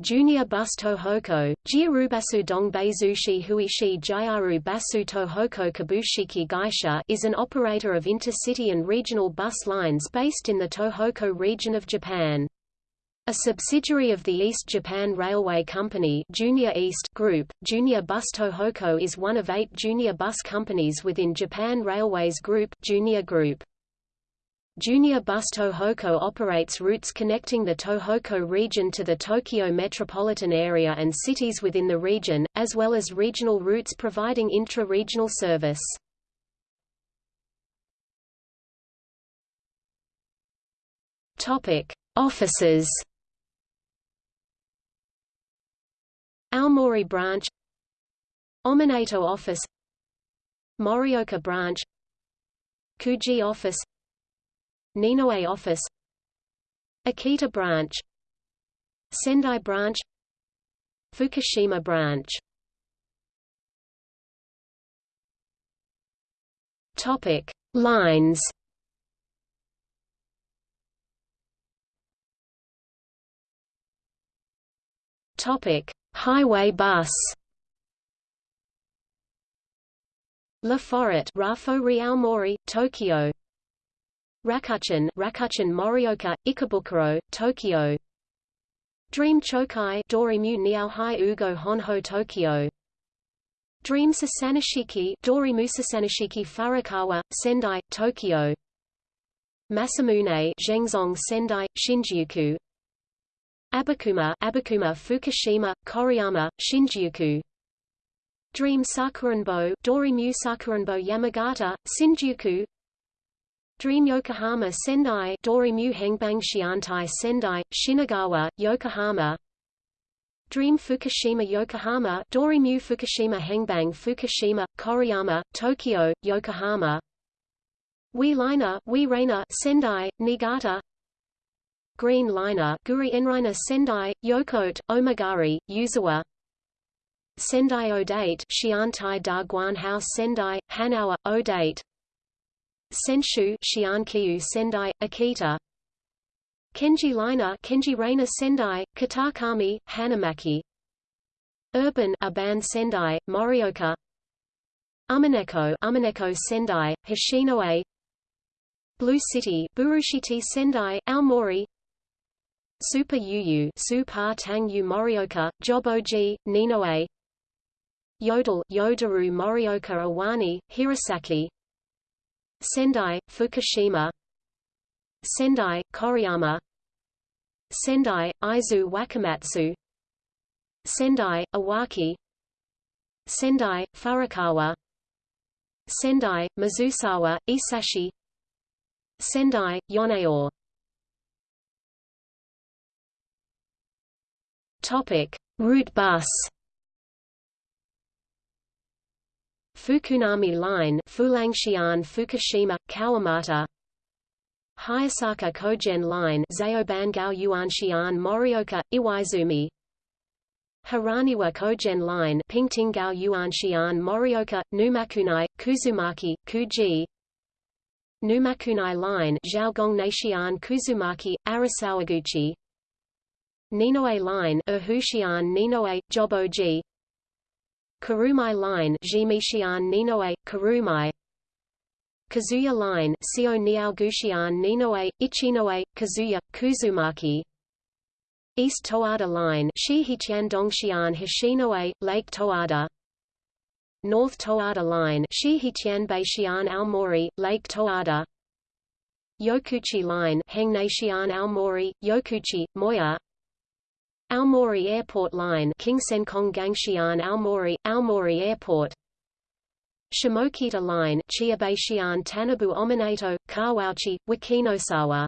Junior Bus Tohoku, Jiarubasu Dongbeizushi Huishi Jiaru Basu Tohoku Kabushiki Gaisha is an operator of intercity and regional bus lines based in the Tohoku region of Japan. A subsidiary of the East Japan Railway Company Junior East Group, Junior Bus Tohoku is one of eight junior bus companies within Japan Railways Group, Junior Group. Junior Bus Tohoku operates routes connecting the Tohoku region to the Tokyo metropolitan area and cities within the region, as well as regional routes providing intra-regional service. Topic: Offices. Aomori branch, Ominato office, Morioka branch, Kuji office, Ninoe office. Akita branch. Sendai branch. Fukushima branch. Topic. Lines. Topic. Highway bus. La Forêt Rafo Realmori, Tokyo Rakuchin, Rakuchin Morioka, Ikebukuro, Tokyo. Dream Chokai Dorimu Niaohai Ugo Honjo Tokyo. Dream Sasanishiki Dorimu Sasanishiki Furukawa, Sendai, Tokyo. Masamune Zhengzong Sendai, Shinjuku. Abakuma, Abukuma Fukushima, Koriyama, Shinjuku. Dream Sakuranbo Dorimu Sakuranbo Yamagata, Shinjuku Dream Yokohama Sendai Dorimu Hengbang Shiantai Sendai, Shinagawa, Yokohama. Dream Fukushima Yokohama Dorimu Fukushima Hengbang Fukushima, Koriyama, Tokyo, Yokohama. Wii Liner Wii Rainer Sendai, Niigata. Green Liner Guri Enriner Sendai, Yokote, Omagari, Yuzawa. Sendai Odate Shiantai Da Guanhouse Sendai, Hanawa, Odate Senshu Shiankyu Sendai, Akita. Kenji Liner Kenji Rainer Sendai, Kitakami, Hanamaki. Urban Aban Sendai, Morioka. Umineko Umineko Sendai, Hachinohe Blue City Burushiti Sendai, Aomori. Super Yu Super Tang Yu Morioka, Joboji, Ninoe. Yodel Yodaru Morioka Awani, Hirosaki Sendai, Fukushima. Sendai, Koriyama. Sendai, Izu Wakamatsu. Sendai, Iwaki Sendai, Furukawa. Sendai, Mizusawa, Isashi. Sendai, Yoneor. Topic: Route bus Fukunami Line Fulangshian Fukushima, Kawamata. Hayasaka Kogen Line Zaobangao Yuanshian Morioka, Iwaizumi. Hiraniwa Kogen Line Pingtingao Yuanshian Morioka, Numakunai, Kuzumaki, Kuji. Numakunai Line Zhaogong Naishian Kuzumaki, Arasawaguchi. Ninoe Line Uhushian Ninoe, Joboji Kurumai Line Ninoe, Kurumai Kazuya Line Sio Niaogushian Ninoe, Ichinoe, Kazuya, Kuzumaki. East Towada Line Shihichian Dongshian Hachinohe, Lake Towada. North Towada Line Shihichian Beishian Aomori, Lake Towada. Yokouchi Line Hengnaishian Aomori, Yokouchi, Moya Aomori Airport Line Kingsenkong Gangshian Aomori, Aomori Airport. Shimokita Line Chiabaishian Tanabu Ominato, Kawauchi, Wakinosawa